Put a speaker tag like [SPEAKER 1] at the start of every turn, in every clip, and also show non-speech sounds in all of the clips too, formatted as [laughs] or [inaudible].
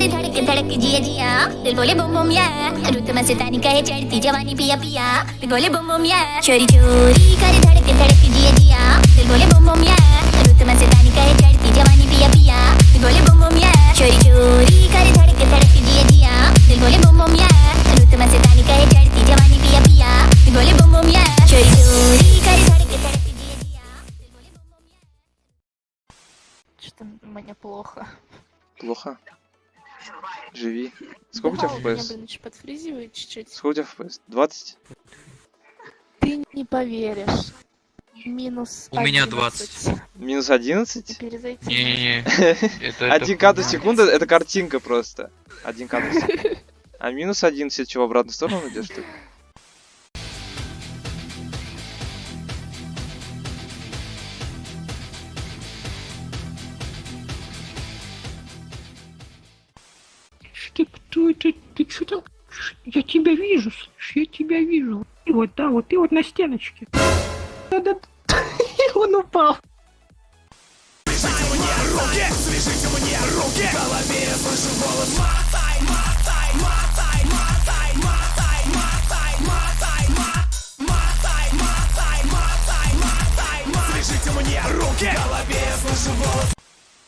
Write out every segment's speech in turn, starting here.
[SPEAKER 1] करे धड़क धड़क जिया जिया दिल बोले बम बम या रुत मस्तानी कहे चढ़ती जवानी पिया पिया दिल बोले बम बम या चोरी चोरी करे धड़क धड़क जिया जिया दिल बोले बम बम या रुत मस्तानी कहे चढ़ती जवानी पिया पिया दिल बोले बम बम या चोरी चोरी करे धड़क धड़क जिया जिया दिल बोले बम बम या रुत मस्तानी कहे चढ़ती जवानी पिया पिया दिल बोले बम बम या चोरी चोरी करे धड़क धड़क जिया जिया दिल बोले बम बम या
[SPEAKER 2] Что-то мне плохо.
[SPEAKER 3] Плохо. Живи. Сколько у тебя
[SPEAKER 2] Да, меня,
[SPEAKER 3] FPS?
[SPEAKER 2] блин, подфризивает чуть-чуть.
[SPEAKER 3] Сколько у тебя FPS? 20?
[SPEAKER 2] Ты не поверишь. Минус
[SPEAKER 4] У меня
[SPEAKER 2] 11.
[SPEAKER 3] Минус 11?
[SPEAKER 2] Перезайти.
[SPEAKER 4] Не-не-не. Это, [laughs] это
[SPEAKER 3] Один кадр в
[SPEAKER 4] хуйня.
[SPEAKER 3] секунду это картинка просто. Один кадр в секунду. [laughs] А минус 11 чего, в обратную сторону идешь ты?
[SPEAKER 5] Ты кто это? Ты что там? Я тебя вижу, слышь, я тебя вижу. И вот, да, вот ты вот на стеночке. [laughs] Он упал.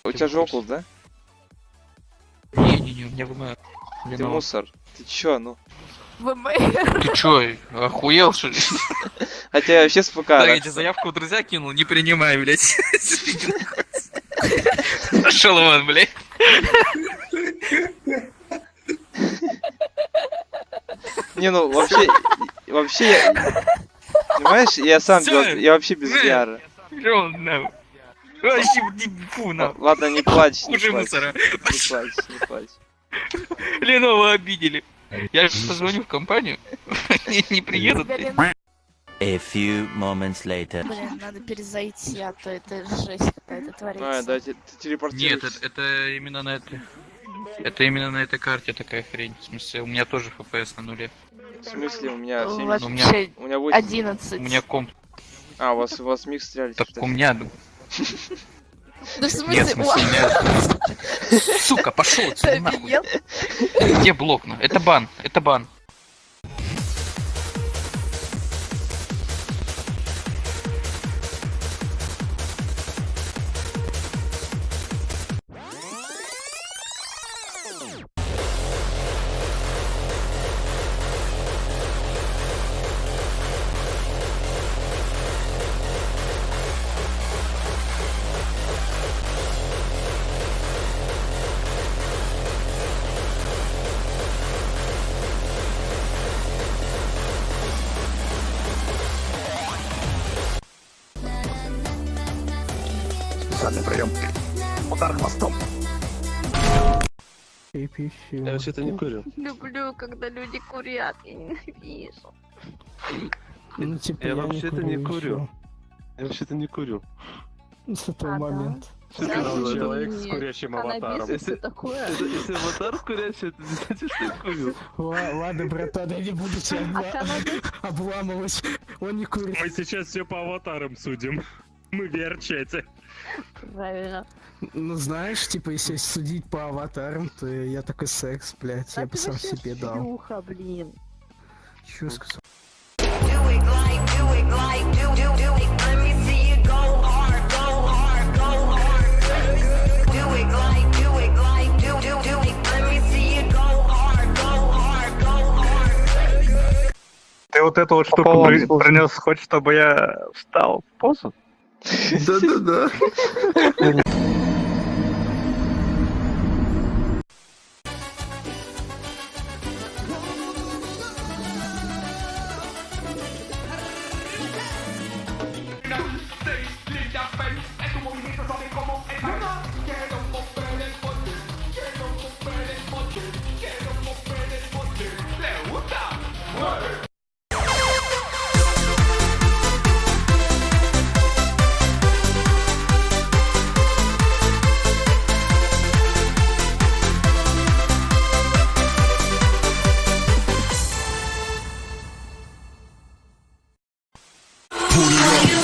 [SPEAKER 3] У тебя же около, да?
[SPEAKER 4] Не-не-не, у меня ВМР.
[SPEAKER 3] Ты
[SPEAKER 4] Виноват.
[SPEAKER 3] мусор. Ты чё, ну?
[SPEAKER 2] ВМР.
[SPEAKER 4] Ты чё, охуел, что ли?
[SPEAKER 3] Хотя я вообще с ПК.
[SPEAKER 4] Да, я тебе заявку в друзья кинул, не принимай, блядь. Пошел вон, блядь.
[SPEAKER 3] Не, ну вообще, вообще я... Понимаешь, я сам, без- я вообще без
[SPEAKER 4] не- нахуй.
[SPEAKER 3] Ладно, не плачь, не плачь.
[SPEAKER 4] мусора.
[SPEAKER 3] Не плачь, не плачь.
[SPEAKER 4] Ленова обидели. Я же позвоню в компанию, [laughs] не, не приедут.
[SPEAKER 2] Блин,
[SPEAKER 6] A few moments later.
[SPEAKER 2] блин, надо перезайти, а то это жесть какая-то
[SPEAKER 3] А,
[SPEAKER 2] творится.
[SPEAKER 3] да, ты, телепортируешься.
[SPEAKER 4] Нет, это, это именно на этой... Это именно на этой карте такая хрень. В смысле, у меня тоже FPS на нуле.
[SPEAKER 3] В смысле, у меня 7...
[SPEAKER 4] у меня-
[SPEAKER 3] У меня 8.
[SPEAKER 2] 11.
[SPEAKER 4] У меня комп...
[SPEAKER 3] А, у вас, у вас микс стреляли.
[SPEAKER 4] Так у меня...
[SPEAKER 2] Да в
[SPEAKER 4] Нет, в
[SPEAKER 2] смысле,
[SPEAKER 4] смысле, меня... Сука, пошел отсюда нахуй. Где блок? Это бан, это бан.
[SPEAKER 7] Я вообще-то не курю.
[SPEAKER 2] Люблю, когда люди курят, я ненавижу.
[SPEAKER 5] Ну, типа,
[SPEAKER 7] Я вообще-то не курю. Я вообще-то не курю.
[SPEAKER 5] С этого
[SPEAKER 2] А, да?
[SPEAKER 5] момента.
[SPEAKER 7] Что ты
[SPEAKER 2] Да,
[SPEAKER 7] за
[SPEAKER 2] нет.
[SPEAKER 7] человек с курящим аватаром? Если,
[SPEAKER 2] такое?
[SPEAKER 7] если аватар курящий, это не значит, что я курю.
[SPEAKER 5] Ла- Ладно, братан, я не буду тебя
[SPEAKER 2] А каннабис?
[SPEAKER 5] обламывать. Он не курит.
[SPEAKER 8] Мы сейчас все по аватарам судим. Мы в VR-чате.
[SPEAKER 2] Правильно.
[SPEAKER 5] Ну, знаешь, типа, если судить по аватарам, то я такой секс, блядь, я бы сам себе дал.
[SPEAKER 2] шлюха, блин.
[SPEAKER 5] Сказал?
[SPEAKER 8] Ты вот эту вот штуку при- принес, хочешь, чтобы я встал в позу?
[SPEAKER 7] Да-да-да. [laughs] Put it up.